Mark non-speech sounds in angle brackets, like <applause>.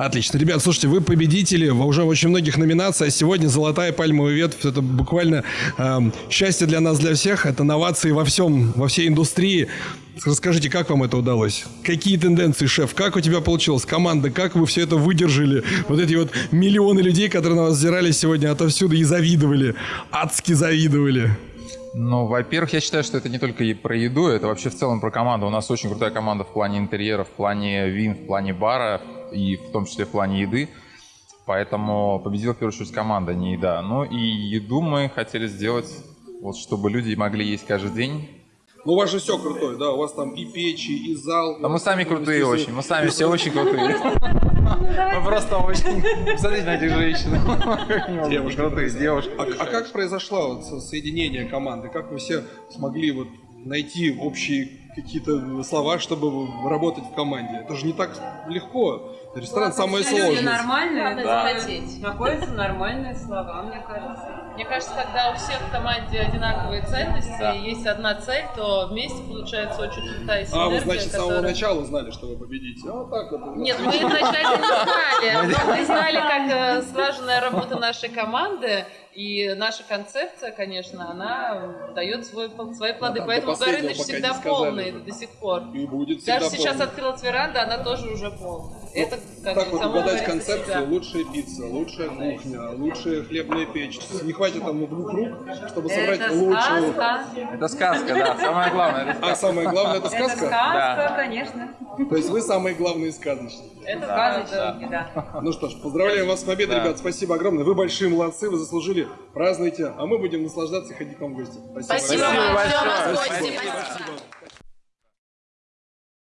Отлично. Ребят, слушайте, вы победители уже очень многих номинациях. А сегодня «Золотая пальмовая ветвь» — это буквально э, счастье для нас, для всех. Это новации во всем, во всей индустрии. Расскажите, как вам это удалось? Какие тенденции, шеф? Как у тебя получилось? Команда, как вы все это выдержали? Вот эти вот миллионы людей, которые на вас взирали сегодня отовсюду и завидовали. Адски завидовали. Ну, во-первых, я считаю, что это не только и про еду, это вообще в целом про команду. У нас очень крутая команда в плане интерьера, в плане вин, в плане бара и в том числе в плане еды. Поэтому победила в первую очередь команда, не еда. Ну и еду мы хотели сделать, вот чтобы люди могли есть каждый день. Ну, у вас же все крутое, да? У вас там и печи, и зал. Да мы сами крутые очень, мы сами все очень крутые. Мы просто очень... Посмотрите на этих женщин. Девушки крутые, девушки. А, а как произошло соединение команды? Как вы все смогли вот найти общие какие-то слова, чтобы работать в команде? Это же не так легко. Ресторан самое Люди сложное. нормальные, Надо да. захотеть. Находятся нормальные слова, мне кажется. Мне кажется, когда у всех в команде одинаковые ценности, и есть одна цель, то вместе получается очень крутая синергия. А, вы, значит, с самого которая- начала знали, что вы победите. А вот так вот. Нет, мы изначально не знали. <laughs> Но мы знали, как э, слаженная работа нашей команды. И наша концепция, конечно, она дает свой, свои плоды. там Поэтому не всегда сказали. Полный до сих пор. И будет всегда Даже сейчас полный. открылась веранда, она тоже уже полная. Это как так вот угадать концепцию, себя. лучшая пицца, лучшая кухня, лучшая хлебная печь. Не хватит там двух рук, чтобы собрать Это лучшую. сказка. Это сказка, да. Самое главное, это А сказка. самое главное это Это сказка? сказка, Да. конечно. То есть вы самые главные сказочники. Это правда. Сказочники, да. Ну что ж, поздравляем вас с победой, Да. ребят. Спасибо огромное. Вы большие молодцы, вы заслужили. Празднуйте, а мы будем наслаждаться и ходить к вам в гости. Спасибо Спасибо вам. большое. Спасибо. Спасибо. Спасибо.